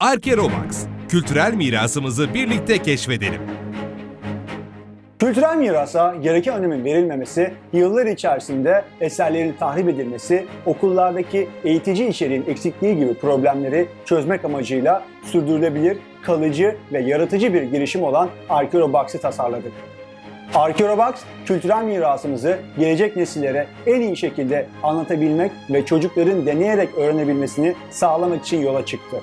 Arkerobox, kültürel mirasımızı birlikte keşfedelim. Kültürel mirasa gereken önemin verilmemesi, yıllar içerisinde eserlerin tahrip edilmesi, okullardaki eğitici içeriğin eksikliği gibi problemleri çözmek amacıyla sürdürülebilir, kalıcı ve yaratıcı bir girişim olan Arkeobox'ı tasarladık. Arkeobox, kültürel mirasımızı gelecek nesillere en iyi şekilde anlatabilmek ve çocukların deneyerek öğrenebilmesini sağlamak için yola çıktı.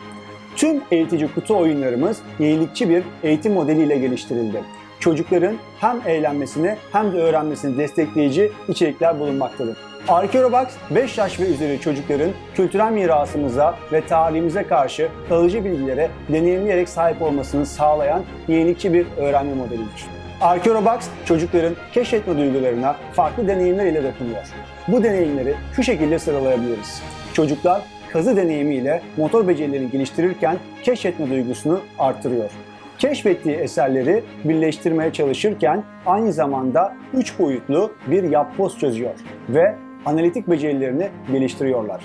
Tüm eğitici kutu oyunlarımız yenilikçi bir eğitim modeliyle geliştirildi. Çocukların hem eğlenmesini hem de öğrenmesini destekleyici içerikler bulunmaktadır. Arkeobox 5 yaş ve üzeri çocukların kültürel mirasımıza ve tarihimize karşı kalıcı bilgilere deneyimleyerek sahip olmasını sağlayan yenilikçi bir öğrenme modelidir. Arkeobox çocukların keşfetme duygularına farklı deneyimler ile dokunuyor. Bu deneyimleri şu şekilde sıralayabiliriz. Çocuklar kazı deneyimiyle motor becerilerini geliştirirken keşfetme duygusunu artırıyor. Keşfettiği eserleri birleştirmeye çalışırken aynı zamanda 3 boyutlu bir yapboz çözüyor ve analitik becerilerini geliştiriyorlar.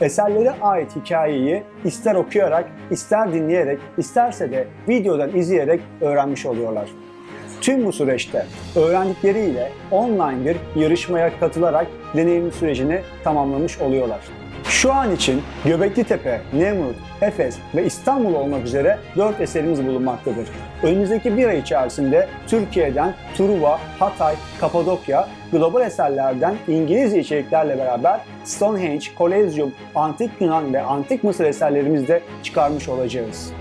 Eserlere ait hikayeyi ister okuyarak, ister dinleyerek, isterse de videodan izleyerek öğrenmiş oluyorlar. Tüm bu süreçte öğrendikleriyle online bir yarışmaya katılarak deneyim sürecini tamamlamış oluyorlar. Şu an için Göbekli Tepe, Nemrut, Efes ve İstanbul olmak üzere 4 eserimiz bulunmaktadır. Önümüzdeki bir ay içerisinde Türkiye'den Truva, Hatay, Kapadokya, global eserlerden İngilizce içeriklerle beraber Stonehenge, Kolezyum, Antik Yunan ve Antik Mısır eserlerimizi de çıkarmış olacağız.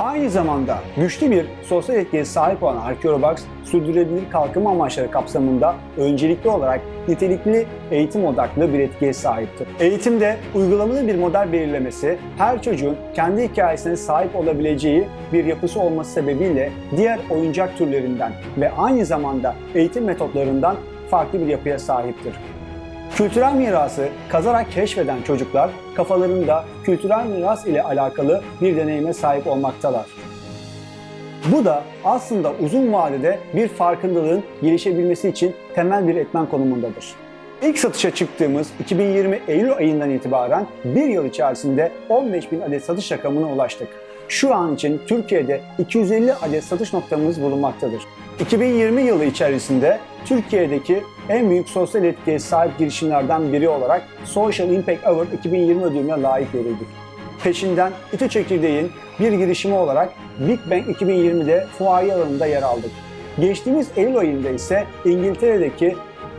Aynı zamanda güçlü bir sosyal etkiye sahip olan Arkeobox, sürdürülebilir kalkınma amaçları kapsamında öncelikli olarak nitelikli eğitim odaklı bir etkiye sahiptir. Eğitimde uygulamalı bir model belirlemesi, her çocuğun kendi hikayesine sahip olabileceği bir yapısı olması sebebiyle diğer oyuncak türlerinden ve aynı zamanda eğitim metotlarından farklı bir yapıya sahiptir. Kültürel mirası kazarak keşfeden çocuklar kafalarında kültürel miras ile alakalı bir deneyime sahip olmaktalar. Bu da aslında uzun vadede bir farkındalığın gelişebilmesi için temel bir etmen konumundadır. İlk satışa çıktığımız 2020 Eylül ayından itibaren bir yıl içerisinde 15 bin adet satış rakamına ulaştık. Şu an için Türkiye'de 250 adet satış noktamız bulunmaktadır. 2020 yılı içerisinde Türkiye'deki en büyük sosyal etkiye sahip girişimlerden biri olarak Social Impact Award 2020 ödülüne layık görüldük. Peşinden İTÜ Çekirdeğin bir girişimi olarak Big Bang 2020'de fuaye alanında yer aldık. Geçtiğimiz Eylül ayında ise İngiltere'deki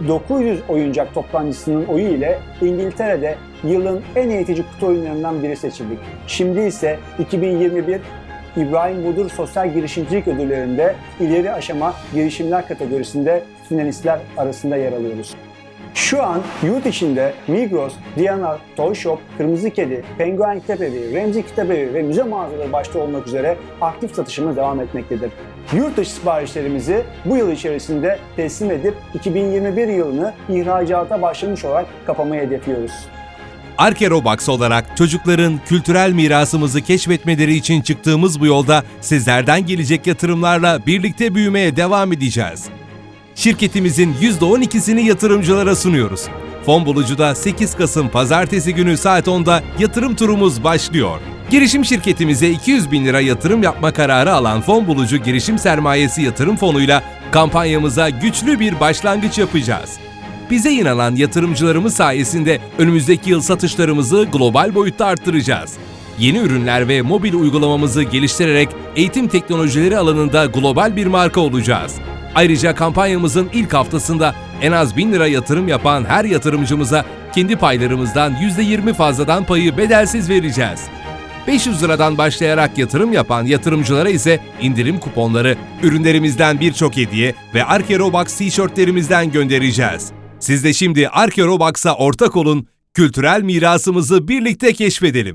900 oyuncak toptancısının oyu ile İngiltere'de yılın en eğitici kutu oyunlarından biri seçildik. Şimdi ise 2021 İbrahim Budur Sosyal Girişimcilik Ödülleri'nde ileri aşama girişimler kategorisinde finalistler arasında yer alıyoruz. Şu an yurt içinde Migros, Diyanar, Toy Shop, Kırmızı Kedi, Penguen Kitabevi, Remzi Kitabevi ve müze mağazaları başta olmak üzere aktif satışımız devam etmektedir. Yurt dışı siparişlerimizi bu yıl içerisinde teslim edip 2021 yılını ihracata başlamış olarak kapamayı hedefliyoruz. Arkerobox olarak çocukların kültürel mirasımızı keşfetmeleri için çıktığımız bu yolda sizlerden gelecek yatırımlarla birlikte büyümeye devam edeceğiz. Şirketimizin %12'sini yatırımcılara sunuyoruz. Fon bulucuda 8 Kasım Pazartesi günü saat 10'da yatırım turumuz başlıyor. Girişim şirketimize 200 bin lira yatırım yapma kararı alan fon bulucu girişim sermayesi yatırım fonuyla kampanyamıza güçlü bir başlangıç yapacağız. Bize inanan yatırımcılarımız sayesinde önümüzdeki yıl satışlarımızı global boyutta arttıracağız. Yeni ürünler ve mobil uygulamamızı geliştirerek eğitim teknolojileri alanında global bir marka olacağız. Ayrıca kampanyamızın ilk haftasında en az 1000 lira yatırım yapan her yatırımcımıza kendi paylarımızdan %20 fazladan payı bedelsiz vereceğiz. 500 liradan başlayarak yatırım yapan yatırımcılara ise indirim kuponları, ürünlerimizden birçok hediye ve Arkerobox tişörtlerimizden göndereceğiz. Siz de şimdi Arkerobox'a ortak olun, kültürel mirasımızı birlikte keşfedelim.